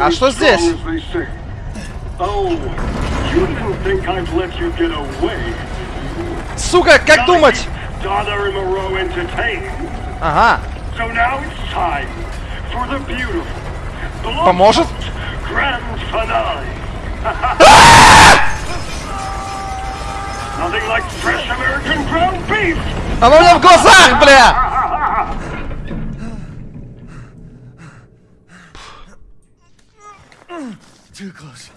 А что здесь? Oh. Сука, как думать? Ага. Поможет? Оно меня в глазах, бля! Too close.